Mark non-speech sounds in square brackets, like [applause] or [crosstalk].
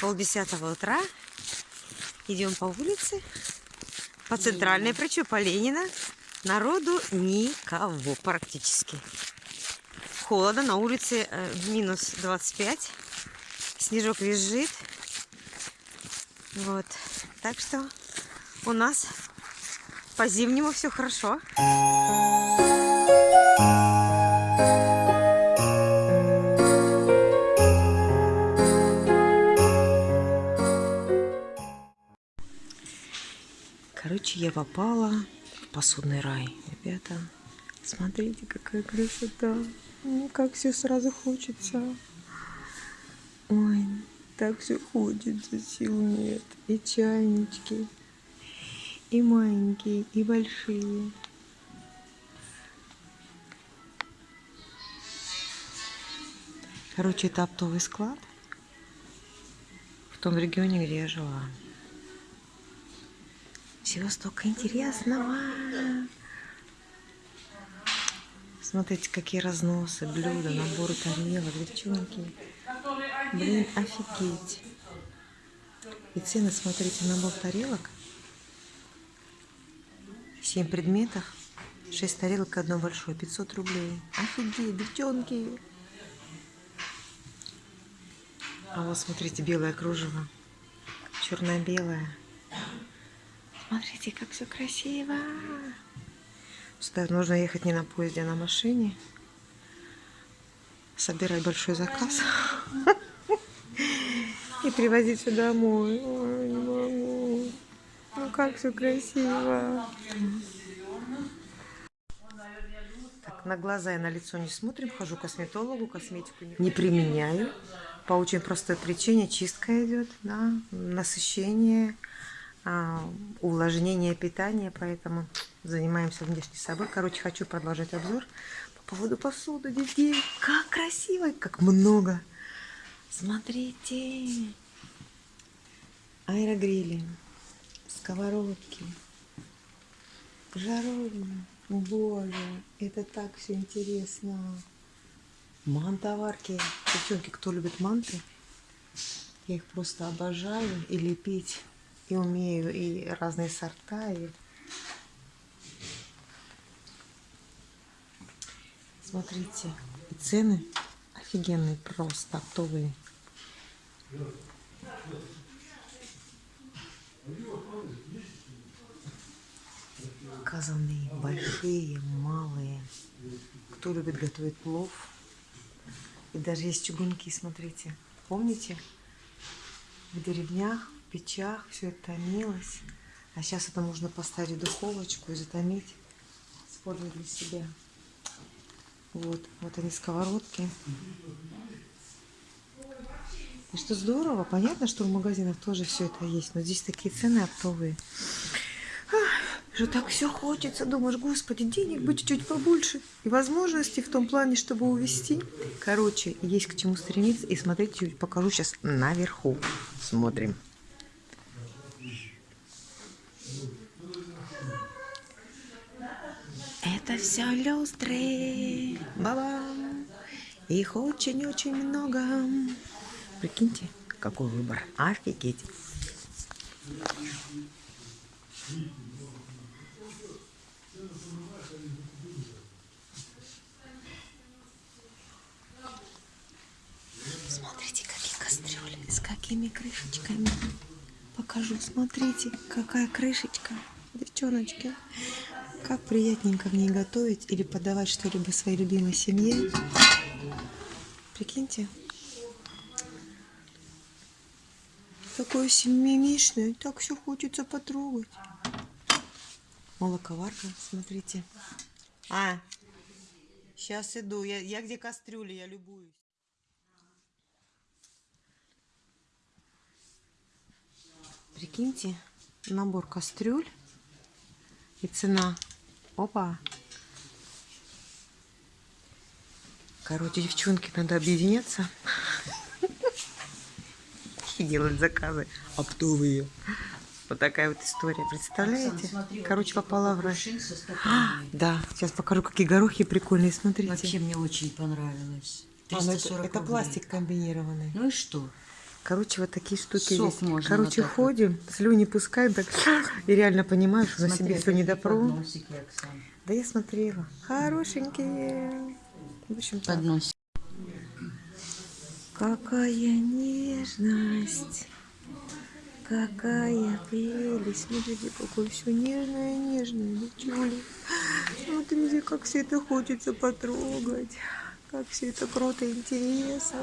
полдесятого утра. Идем по улице, по центральной, причем по Ленина. Народу никого практически. Холодно, на улице э, минус 25. Снежок визжит. Вот. Так что у нас по-зимнему все хорошо. Короче, я попала в посудный рай. Ребята, смотрите, какая красота. Ну, как все сразу хочется. Ой, так все хочется, сил нет. И чайнички, и маленькие, и большие. Короче, это оптовый склад в том регионе, где я жила. Всего столько интересного. Смотрите, какие разносы, блюда, наборы тарелок, девчонки. Блин, офигеть. И цены, смотрите, набор тарелок. 7 предметов. 6 тарелок, одно большое. 500 рублей. Офигеть, девчонки. А вот смотрите, белое кружево. Черно-белое. Смотрите, как все красиво. Сюда нужно ехать не на поезде, а на машине. Собирать большой заказ. И привозить все домой. Ой, не могу. Ну как все красиво. Так, на глаза и на лицо не смотрим. Хожу к косметологу, косметику не применяю. По очень простой причине чистка идет, да, насыщение увлажнение питания, поэтому занимаемся внешней собой. Короче, хочу продолжать обзор по поводу посуды, детей. Как красиво, как много. Смотрите. Аэрогрили, сковородки, жаровни. Боже, это так все интересно. Мантоварки. Девчонки, кто любит манты, я их просто обожаю. И лепить и умею и разные сорта. И... Смотрите, цены офигенные, просто оптовые. Казаны большие, малые. Кто любит готовить плов. И даже есть чугунки, смотрите. Помните? В деревнях печах все это томилось. А сейчас это можно поставить в духовочку и затомить. Использовать для себя. Вот, вот они сковородки. И что здорово, понятно, что в магазинах тоже все это есть, но здесь такие цены оптовые. Что так все хочется, думаешь, господи, денег бы чуть-чуть побольше. И возможностей в том плане, чтобы увезти. Короче, есть к чему стремиться. И смотрите, покажу сейчас наверху. Смотрим. Это все люстры. Баба. Их очень-очень много. Прикиньте, какой выбор. Офигеть. Смотрите, какие кастрюли, с какими крышечками. Покажу, смотрите, какая крышечка, девчоночки. Как приятненько в ней готовить или подавать что-либо своей любимой семье. Прикиньте. Такое семимишное, так все хочется потрогать. Молоковарка, смотрите. А, сейчас иду. Я, я где кастрюли, я любуюсь. Прикиньте, набор кастрюль и цена Опа. Короче, девчонки, надо объединяться и делать заказы оптовые. Вот такая вот история, представляете? Короче, попала в рай. А, [gasps] да, сейчас покажу, какие горохи прикольные, смотрите. Вообще мне очень понравилось. А, ну это, это пластик комбинированный. Ну и что? Короче, вот такие штуки Сок есть. можно Короче, вот ходим, слюни пускаем, так и реально понимаешь, что на себе все не Оксана. Да я смотрела. Хорошенькие. В общем, так. Подносик. Какая нежность. Какая прелесть. Смотрите, какое все нежное, нежное, девчули. Смотрите, как все это хочется потрогать. Как все это круто, интересно.